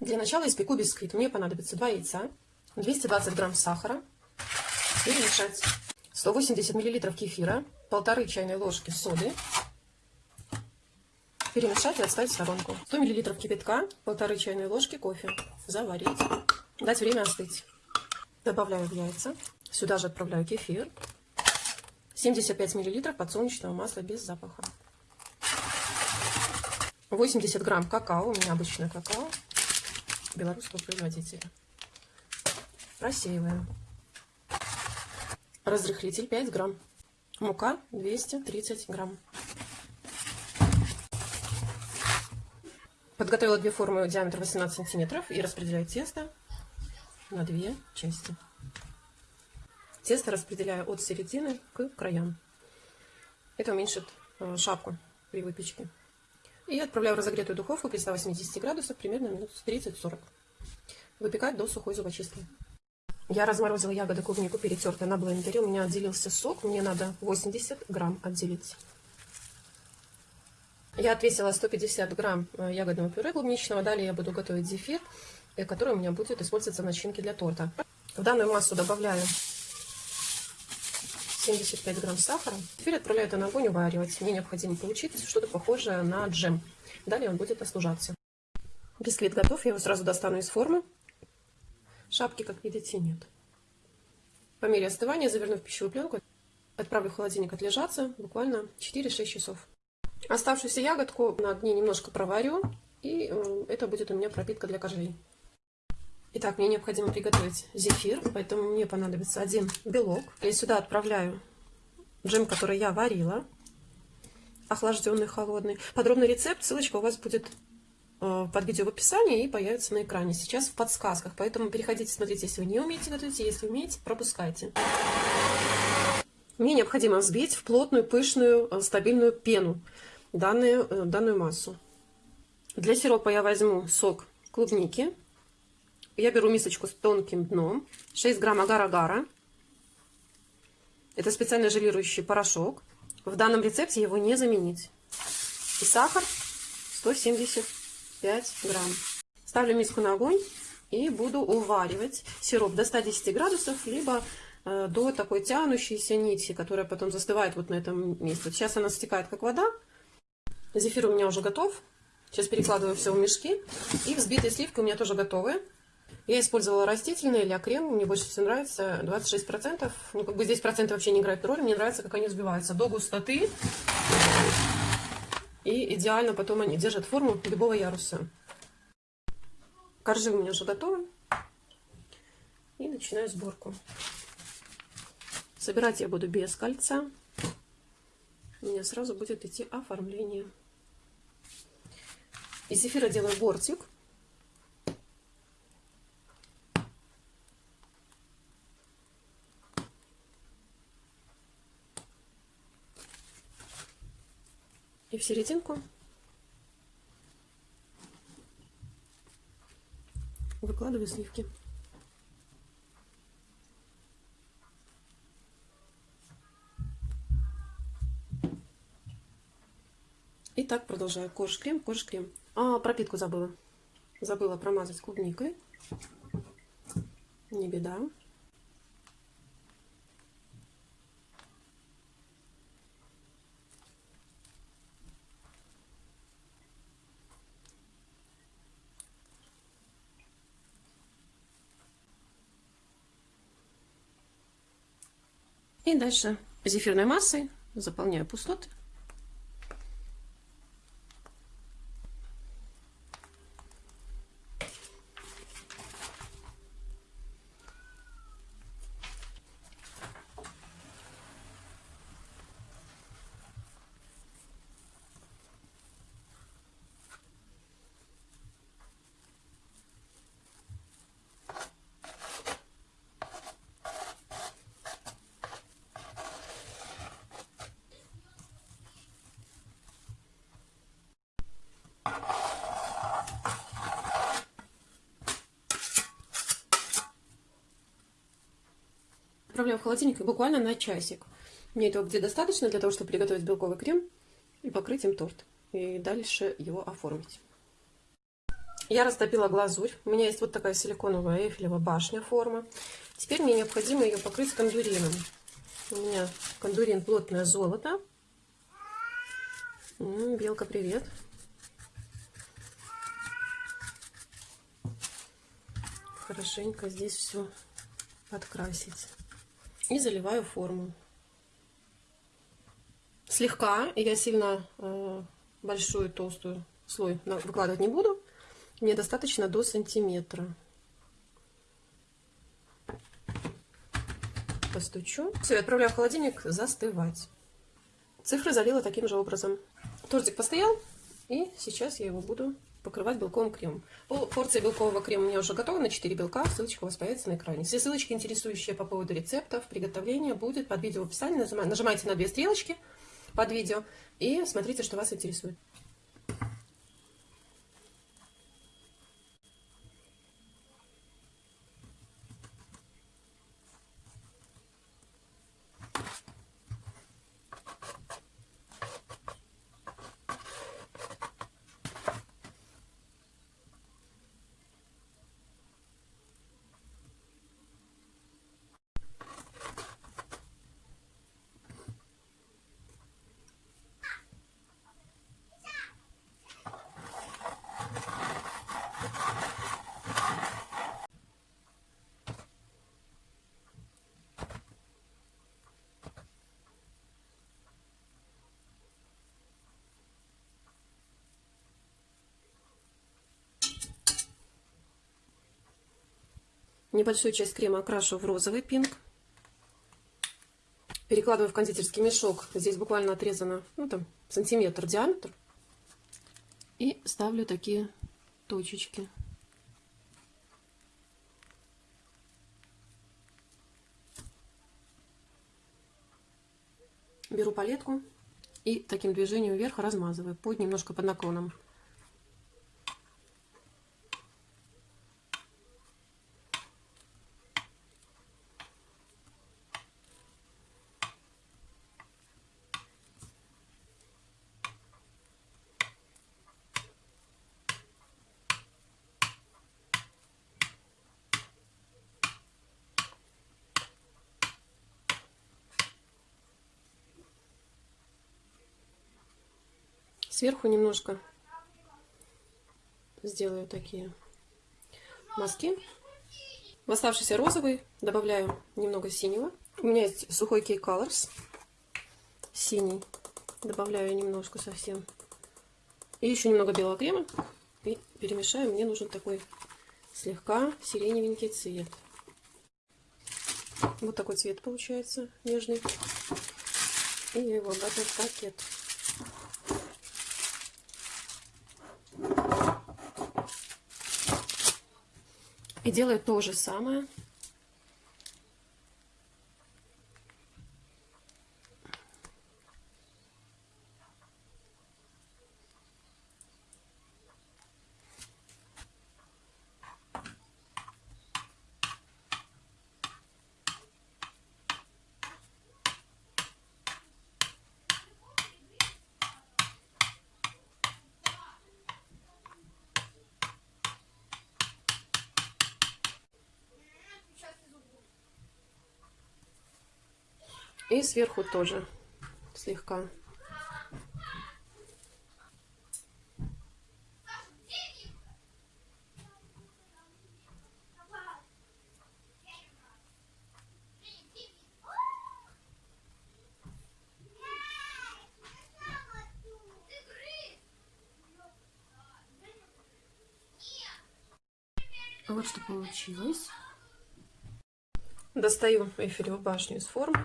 Для начала испеку бисквит. Мне понадобится 2 яйца, 220 грамм сахара, перемешать, 180 миллилитров кефира, полторы чайной ложки соды, перемешать и отставить в сторонку. 100 миллилитров кипятка, полторы чайной ложки кофе, заварить, дать время остыть. Добавляю в яйца, сюда же отправляю кефир, 75 миллилитров подсолнечного масла без запаха. 80 грамм какао, у меня обычное какао, белорусского производителя. Просеиваем. Разрыхлитель 5 грамм. Мука 230 грамм. Подготовила две формы диаметра 18 сантиметров и распределяю тесто на две части. Тесто распределяю от середины к краям. Это уменьшит э, шапку при выпечке. И отправляю в разогретую духовку при 180 градусах примерно минут 30-40. Выпекать до сухой зубочистки. Я разморозила ягоды клубнику перетертые на блендере. У меня отделился сок. Мне надо 80 грамм отделить. Я отвесила 150 грамм э, ягодного пюре клубничного. Далее я буду готовить зефир, э, который у меня будет использоваться в начинке для торта. В данную массу добавляю 75 грамм сахара. Теперь отправляю это на огонь уваривать. Мне необходимо получить что-то похожее на джем. Далее он будет остужаться. Бисквит готов, я его сразу достану из формы. Шапки, как видите, нет. По мере остывания заверну в пищевую пленку. Отправлю в холодильник отлежаться буквально 4-6 часов. Оставшуюся ягодку на огне немножко проварю. И э, это будет у меня пропитка для коржей. Итак, мне необходимо приготовить зефир, поэтому мне понадобится один белок. Я сюда отправляю джем, который я варила, охлажденный, холодный. Подробный рецепт, ссылочка у вас будет э, под видео в описании и появится на экране. Сейчас в подсказках, поэтому переходите, смотрите, если вы не умеете готовить, если умеете, пропускайте. Мне необходимо взбить в плотную, пышную, э, стабильную пену данную, э, данную массу. Для сиропа я возьму сок клубники я беру мисочку с тонким дном, 6 грамм агар-агара. Это специально желирующий порошок. В данном рецепте его не заменить. И сахар 175 грамм. Ставлю миску на огонь и буду уваривать сироп до 110 градусов, либо э, до такой тянущейся нити, которая потом застывает вот на этом месте. Сейчас она стекает как вода. Зефир у меня уже готов. Сейчас перекладываю все в мешки. И взбитые сливки у меня тоже готовы. Я использовала растительный или крем, мне больше всего нравится 26%. Ну, как бы здесь проценты вообще не играют роль, мне нравится, как они взбиваются до густоты. И идеально потом они держат форму любого яруса. Коржи у меня уже готовы. И начинаю сборку. Собирать я буду без кольца. У меня сразу будет идти оформление. Из зефира делаю бортик. Серединку выкладываю сливки. И так продолжаю. Корж-крем, корж-крем. А, пропитку забыла. Забыла промазать клубникой. Не беда. И дальше зефирной массой заполняю пустоты. Отправляю в холодильник буквально на часик. Мне этого где достаточно для того, чтобы приготовить белковый крем и покрыть им торт. И дальше его оформить. Я растопила глазурь. У меня есть вот такая силиконовая эйфелева башня форма. Теперь мне необходимо ее покрыть кондурином. У меня кондурин плотное золото. Белка, привет. Хорошенько здесь все подкрасить. И заливаю форму. Слегка, я сильно э, большую толстую слой выкладывать не буду. Мне достаточно до сантиметра. Постучу. Все, отправляю в холодильник застывать. Цифры залила таким же образом. Тортик постоял, и сейчас я его буду покрывать белковым кремом. Порция белкового крема у меня уже готова на 4 белка. Ссылочка у вас появится на экране. Все ссылочки, интересующие по поводу рецептов, приготовления, будет под видео в описании. Нажимайте на две стрелочки под видео и смотрите, что вас интересует. Небольшую часть крема окрашу в розовый пинк. Перекладываю в кондитерский мешок. Здесь буквально отрезано ну, там, сантиметр диаметр. И ставлю такие точечки. Беру палетку и таким движением вверх размазываю под немножко под наклоном. Сверху немножко сделаю такие мазки. В оставшийся розовый добавляю немного синего. У меня есть сухой Key Colors. Синий. Добавляю немножко совсем. И еще немного белого крема. И перемешаю. Мне нужен такой слегка сиреневенький цвет. Вот такой цвет получается нежный. И я его обратно в пакет. И делаю то же самое. И сверху тоже слегка. Вот что получилось. Достаю эфиревую башню из формы.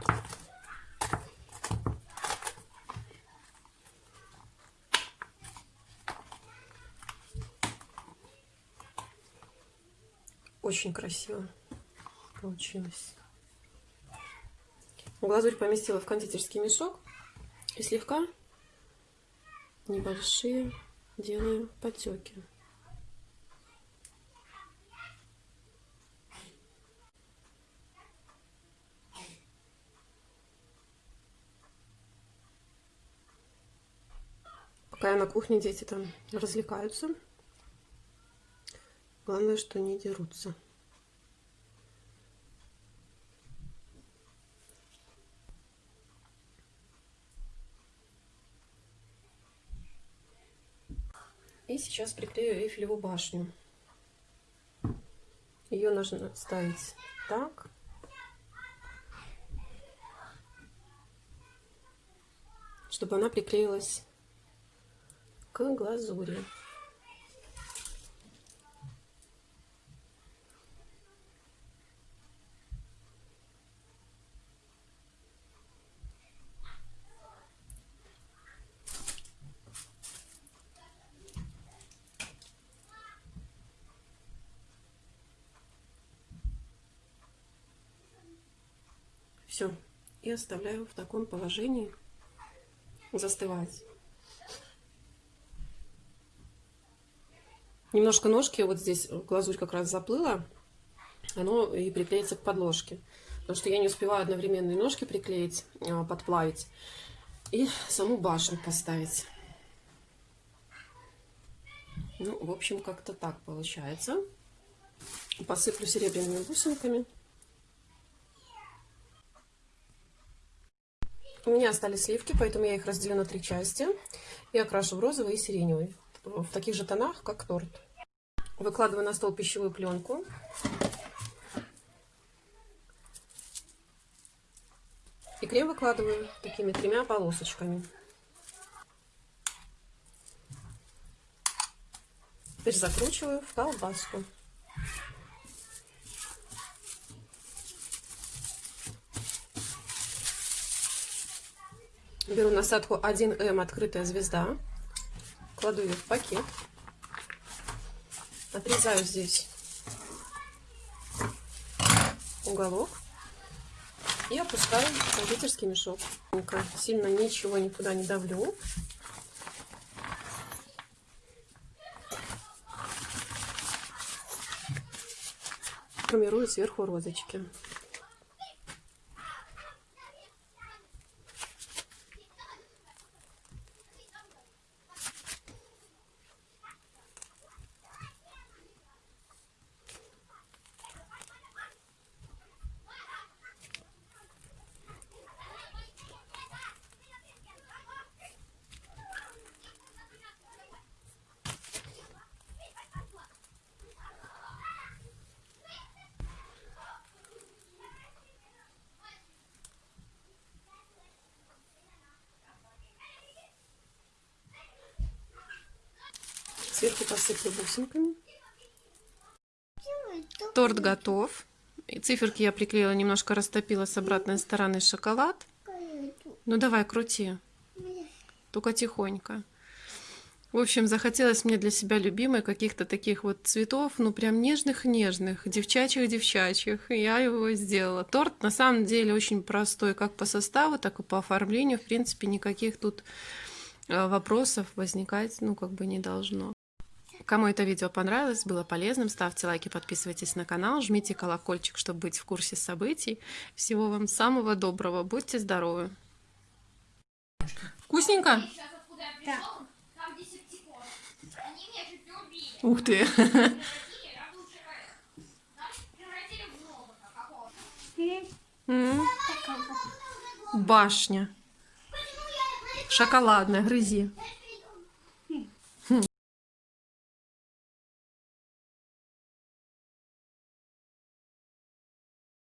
Очень красиво получилось. Глазурь поместила в кондитерский мешок и слегка небольшие делаю потеки. Пока я на кухне, дети там развлекаются. Главное, что не дерутся. И сейчас приклею Эйфелеву башню. Ее нужно ставить так. Чтобы она приклеилась к глазури. Все. И оставляю в таком положении застывать. Немножко ножки, вот здесь глазурь как раз заплыла, оно и приклеится к подложке. Потому что я не успеваю одновременно и ножки приклеить, а, подплавить и саму башню поставить. Ну, в общем, как-то так получается. Посыплю серебряными бусинками. У меня остались сливки, поэтому я их разделю на три части и окрашу в розовый и сиреневый, в таких же тонах, как торт. Выкладываю на стол пищевую пленку. И крем выкладываю такими тремя полосочками. Теперь закручиваю в колбаску. Беру насадку 1М открытая звезда, кладу ее в пакет, отрезаю здесь уголок и опускаю в кондитерский мешок. Сильно ничего никуда не давлю. Формирую сверху розочки. Сверху посыплю бусинками. Торт готов. И циферки я приклеила, немножко растопила с обратной стороны шоколад. Ну давай, крути. Только тихонько. В общем, захотелось мне для себя любимой каких-то таких вот цветов, ну прям нежных-нежных, девчачьих-девчачьих. И я его сделала. Торт на самом деле очень простой, как по составу, так и по оформлению. В принципе, никаких тут э, вопросов возникать, ну как бы не должно. Кому это видео понравилось, было полезным, ставьте лайки, подписывайтесь на канал, жмите колокольчик, чтобы быть в курсе событий. Всего вам самого доброго, будьте здоровы. Вкусненько? Да. Ух ты! Башня. Шоколадная, грызи.